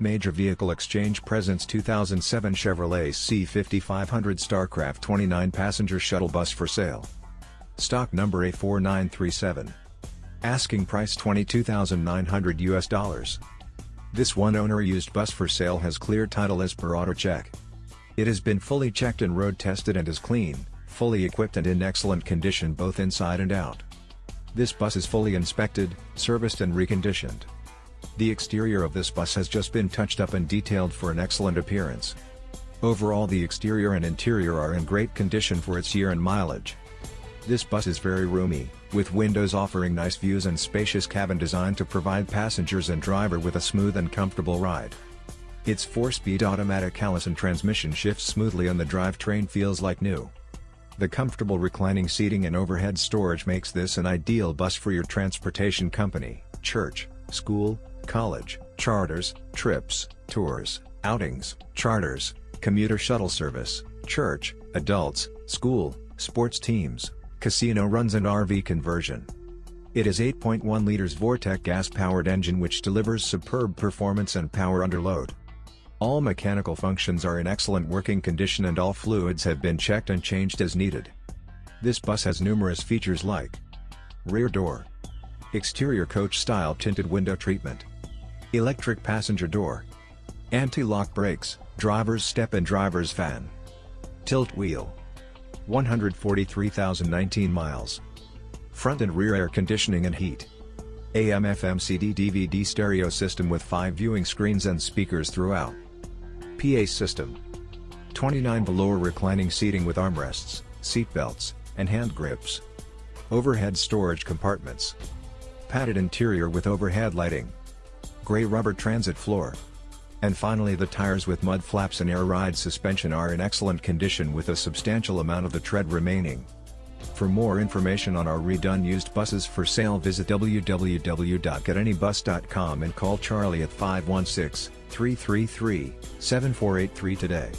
Major Vehicle Exchange presents 2007 Chevrolet C5500 Starcraft 29 passenger shuttle bus for sale. Stock number A4937. Asking price 22,900 US dollars. This one owner used bus for sale has clear title as per auto check. It has been fully checked and road tested and is clean, fully equipped and in excellent condition both inside and out. This bus is fully inspected, serviced and reconditioned. The exterior of this bus has just been touched up and detailed for an excellent appearance. Overall the exterior and interior are in great condition for its year and mileage. This bus is very roomy, with windows offering nice views and spacious cabin designed to provide passengers and driver with a smooth and comfortable ride. Its 4-speed automatic Allison transmission shifts smoothly and the drivetrain feels like new. The comfortable reclining seating and overhead storage makes this an ideal bus for your transportation company, church, school, college, charters, trips, tours, outings, charters, commuter shuttle service, church, adults, school, sports teams, casino runs and RV conversion. It is 8.1 liters Vortec gas-powered engine which delivers superb performance and power under load. All mechanical functions are in excellent working condition and all fluids have been checked and changed as needed. This bus has numerous features like Rear door Exterior coach-style tinted window treatment Electric passenger door. Anti-lock brakes, driver's step and driver's fan. Tilt wheel. 143,019 miles. Front and rear air conditioning and heat. AM FM CD DVD stereo system with 5 viewing screens and speakers throughout. PA system. 29 below reclining seating with armrests, seat belts, and hand grips. Overhead storage compartments. Padded interior with overhead lighting gray rubber transit floor. And finally the tires with mud flaps and air ride suspension are in excellent condition with a substantial amount of the tread remaining. For more information on our redone used buses for sale visit www.getanybus.com and call Charlie at 516-333-7483 today.